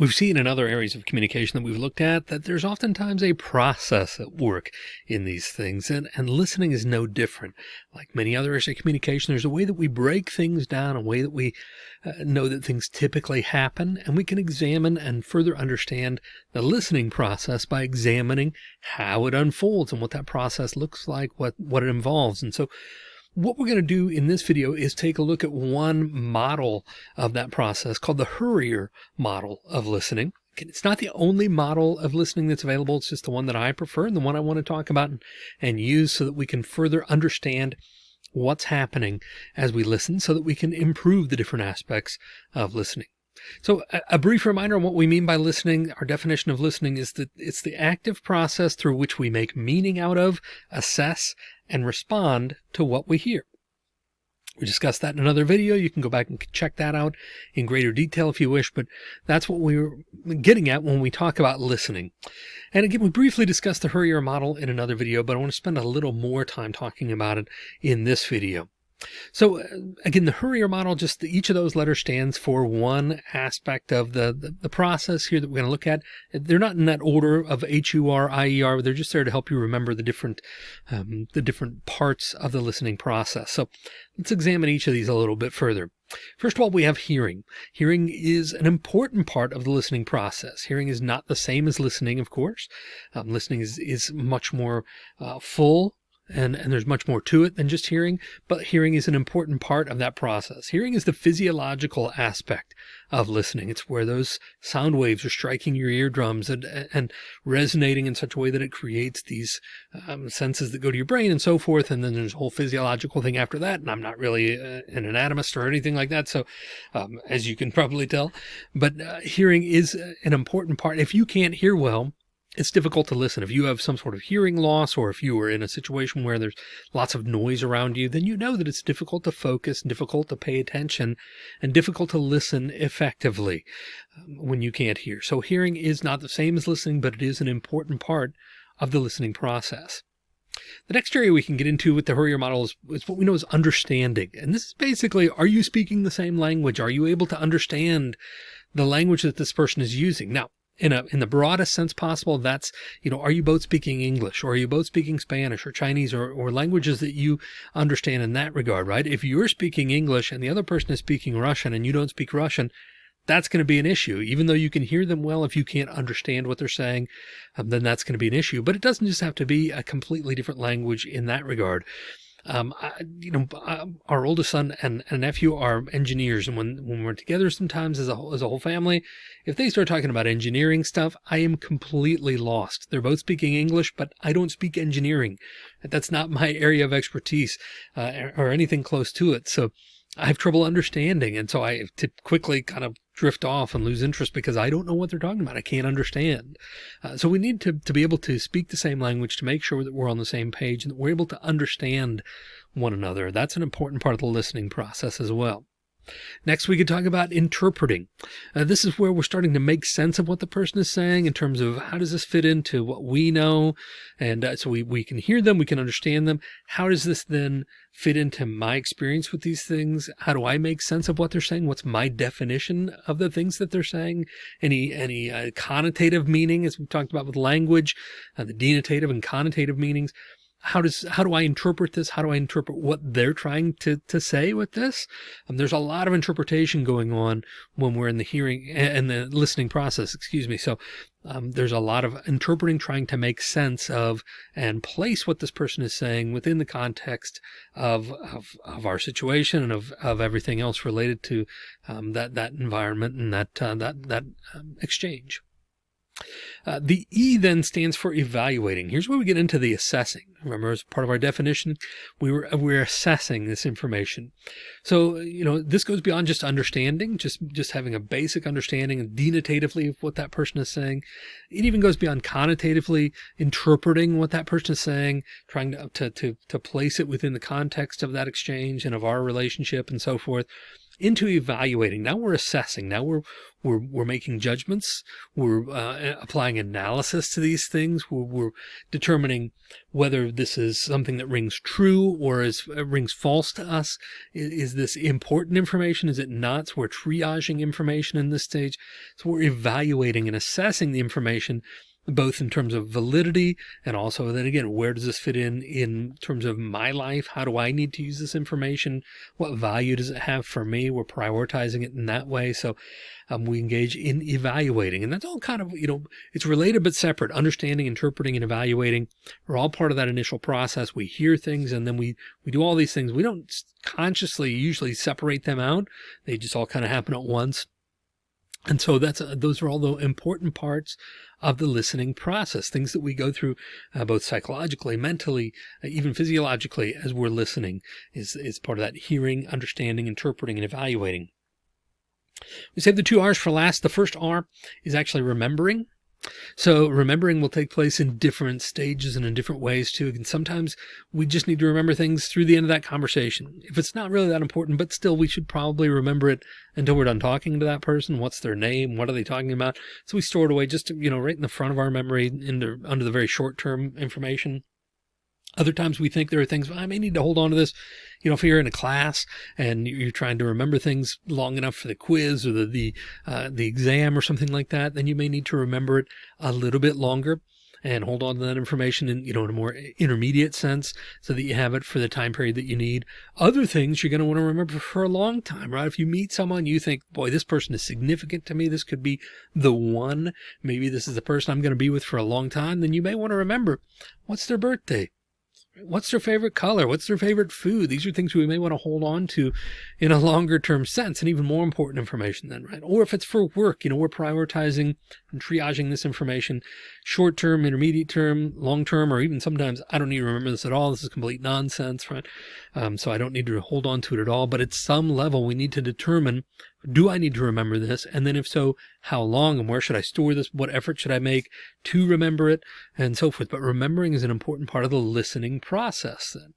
We've seen in other areas of communication that we've looked at that there's oftentimes a process at work in these things, and, and listening is no different. Like many other areas of communication, there's a way that we break things down, a way that we uh, know that things typically happen, and we can examine and further understand the listening process by examining how it unfolds and what that process looks like, what, what it involves. And so what we're going to do in this video is take a look at one model of that process called the HURIER model of listening. It's not the only model of listening that's available. It's just the one that I prefer and the one I want to talk about and, use so that we can further understand what's happening as we listen so that we can improve the different aspects of listening. So a brief reminder on what we mean by listening. Our definition of listening is that it's the active process through which we make meaning out of, assess, and respond to what we hear. We discussed that in another video. You can go back and check that out in greater detail if you wish, but that's what we were getting at when we talk about listening. And again, we briefly discussed the HURIER model in another video, but I want to spend a little more time talking about it in this video. So uh, again, the HURIER model, just the, each of those letters stands for one aspect of the, the, the process here that we're going to look at. They're not in that order of H-U-R-I-E-R. They're just there to help you remember the different, um, the different parts of the listening process. So let's examine each of these a little bit further. First of all, we have hearing. Hearing is an important part of the listening process. Hearing is not the same as listening, of course. Um, listening is, is much more uh, full and, and there's much more to it than just hearing, but hearing is an important part of that process. Hearing is the physiological aspect of listening. It's where those sound waves are striking your eardrums and, and resonating in such a way that it creates these um, senses that go to your brain and so forth. And then there's a whole physiological thing after that. And I'm not really uh, an anatomist or anything like that. So, um, as you can probably tell, but uh, hearing is an important part. If you can't hear well, it's difficult to listen. If you have some sort of hearing loss, or if you are in a situation where there's lots of noise around you, then you know that it's difficult to focus, difficult to pay attention, and difficult to listen effectively um, when you can't hear. So hearing is not the same as listening, but it is an important part of the listening process. The next area we can get into with the HURIER model is, is, what we know as understanding. And this is basically, are you speaking the same language? Are you able to understand the language that this person is using? Now, in a in the broadest sense possible that's you know are you both speaking english or are you both speaking spanish or chinese or, or languages that you understand in that regard right? If you're speaking english and the other person is speaking russian and you don't speak russian that's going to be an issue. Even though you can hear them well if you can't understand what they're saying um, then that's going to be an issue. But it doesn't just have to be a completely different language in that regard um, I, you know, our oldest son and, and nephew are engineers. And when, when we're together sometimes as a whole, as a whole family, if they start talking about engineering stuff, I am completely lost. They're both speaking English, but I don't speak engineering. That's not my area of expertise, uh, or anything close to it. So I have trouble understanding. And so I to quickly kind of drift off and lose interest because I don't know what they're talking about. I can't understand. Uh, so we need to, to be able to speak the same language to make sure that we're on the same page and that we're able to understand one another. That's an important part of the listening process as well. Next, we could talk about interpreting. Uh, this is where we're starting to make sense of what the person is saying in terms of how does this fit into what we know? And uh, so we, we can hear them, we can understand them. How does this then fit into my experience with these things? How do I make sense of what they're saying? What's my definition of the things that they're saying? Any, any uh, connotative meaning, as we've talked about with language, uh, the denotative and connotative meanings how does how do I interpret this? How do I interpret what they're trying to to say with this? Um, there's a lot of interpretation going on when we're in the hearing and the listening process. Excuse me. So um, there's a lot of interpreting, trying to make sense of and place what this person is saying within the context of of, of our situation and of of everything else related to um, that that environment and that uh, that that um, exchange. Uh, the E then stands for evaluating. Here's where we get into the assessing. Remember, as part of our definition, we were we're assessing this information. So, you know, this goes beyond just understanding, just just having a basic understanding denotatively of what that person is saying. It even goes beyond connotatively interpreting what that person is saying, trying to to to, to place it within the context of that exchange and of our relationship and so forth into evaluating. Now we're assessing. Now we're we're we're making judgments. We're uh, applying analysis to these things. We're, we're, determining whether this is something that rings true or is uh, rings false to us. Is, is, this important information? Is it not? So we're triaging information in this stage. So we're evaluating and assessing the information both in terms of validity and also then again, where does this fit in in terms of my life? How do I need to use this information? What value does it have for me? We're prioritizing it in that way. So um, we engage in evaluating and that's all kind of, you know, it's related but separate. Understanding, interpreting and evaluating are all part of that initial process. We hear things and then we, we do all these things. We don't consciously usually separate them out. They just all kind of happen at once. And so that's, uh, those are all the important parts of the listening process, things that we go through uh, both psychologically, mentally, uh, even physiologically as we're listening is, is part of that hearing, understanding, interpreting, and evaluating. We save the two R's for last. The first R is actually remembering. So remembering will take place in different stages and in different ways too. And sometimes we just need to remember things through the end of that conversation. If it's not really that important, but still we should probably remember it until we're done talking to that person. What's their name? What are they talking about? So we store it away just, to, you know, right in the front of our memory into, under the very short term information. Other times we think there are things I may need to hold on to this. You know, if you're in a class and you're trying to remember things long enough for the quiz or the the uh, the exam or something like that, then you may need to remember it a little bit longer and hold on to that information in, you know, in a more intermediate sense so that you have it for the time period that you need. Other things you're going to want to remember for a long time, right? If you meet someone, you think, boy, this person is significant to me. This could be the one. Maybe this is the person I'm going to be with for a long time. Then you may want to remember what's their birthday? What's their favorite color? What's their favorite food? These are things we may want to hold on to in a longer term sense and even more important information then, right? Or if it's for work, you know, we're prioritizing and triaging this information short term, intermediate term, long term, or even sometimes I don't need to remember this at all. This is complete nonsense, right? Um, so I don't need to hold on to it at all. But at some level, we need to determine do I need to remember this? And then if so, how long and where should I store this? What effort should I make to remember it and so forth? But remembering is an important part of the listening process then.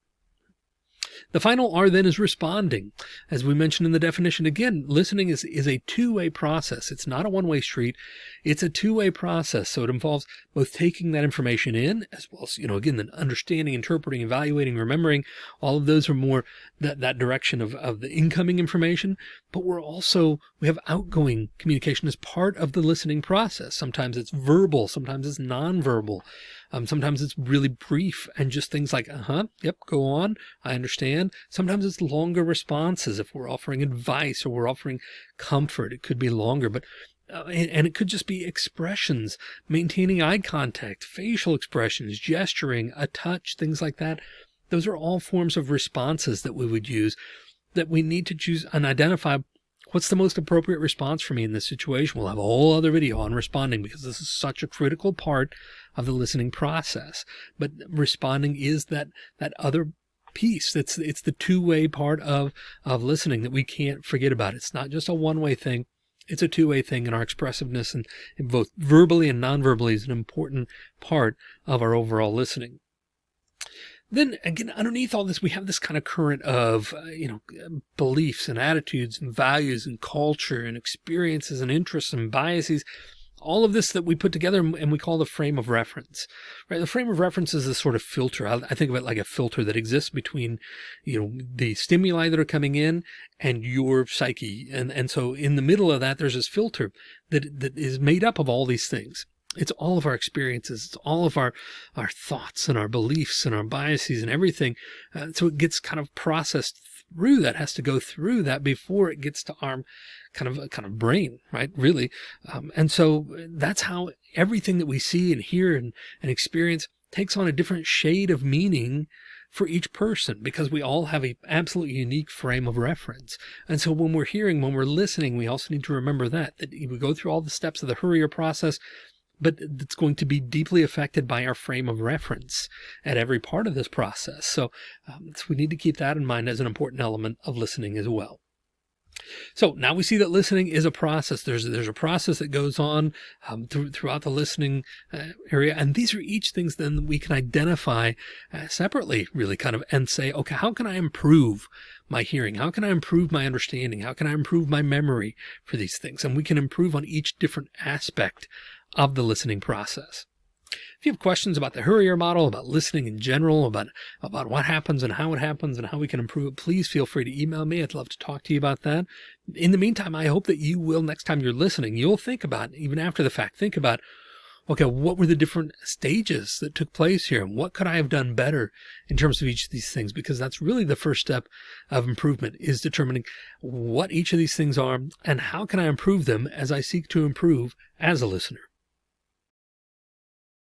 The final R then is responding. As we mentioned in the definition, again, listening is, is a two-way process. It's not a one-way street. It's a two-way process. So it involves both taking that information in as well as, you know, again, then understanding, interpreting, evaluating, remembering, all of those are more that, that direction of, of the incoming information. But we're also, we have outgoing communication as part of the listening process. Sometimes it's verbal, sometimes it's nonverbal. Um, sometimes it's really brief and just things like, uh-huh, yep, go on. I understand. Sometimes it's longer responses. If we're offering advice or we're offering comfort, it could be longer, but uh, and, and, it could just be expressions, maintaining eye contact, facial expressions, gesturing, a touch, things like that. Those are all forms of responses that we would use that we need to choose and identify what's the most appropriate response for me in this situation. We'll have a whole other video on responding because this is such a critical part of the listening process. But responding is that, that other piece. It's, it's the two way part of, of listening that we can't forget about. It's not just a one way thing. It's a two way thing and our expressiveness and, and both verbally and non-verbally is an important part of our overall listening. Then again, underneath all this, we have this kind of current of, uh, you know, beliefs and attitudes and values and culture and experiences and interests and biases all of this that we put together and we call the frame of reference, right? The frame of reference is a sort of filter. I, think of it like a filter that exists between, you know, the stimuli that are coming in and your psyche. And, and so in the middle of that, there's this filter that, that is made up of all these things. It's all of our experiences. It's all of our, our thoughts and our beliefs and our biases and everything. Uh, so it gets kind of processed through that has to go through that before it gets to our kind of kind of brain, right? Really. Um, and so that's how everything that we see and hear and, and experience takes on a different shade of meaning for each person because we all have a absolutely unique frame of reference. And so when we're hearing, when we're listening, we also need to remember that, that we go through all the steps of the HURIER process, but it's going to be deeply affected by our frame of reference at every part of this process. So, um, so we need to keep that in mind as an important element of listening as well. So now we see that listening is a process. There's there's a process that goes on um, through, throughout the listening uh, area, and these are each things then we can identify uh, separately, really kind of, and say, okay, how can I improve my hearing? How can I improve my understanding? How can I improve my memory for these things? And we can improve on each different aspect of the listening process. If you have questions about the HURIER model, about listening in general, about, about what happens and how it happens and how we can improve it, please feel free to email me. I'd love to talk to you about that. In the meantime, I hope that you will, next time you're listening, you'll think about, even after the fact, think about, okay, what were the different stages that took place here? And what could I have done better in terms of each of these things? Because that's really the first step of improvement is determining what each of these things are and how can I improve them as I seek to improve as a listener.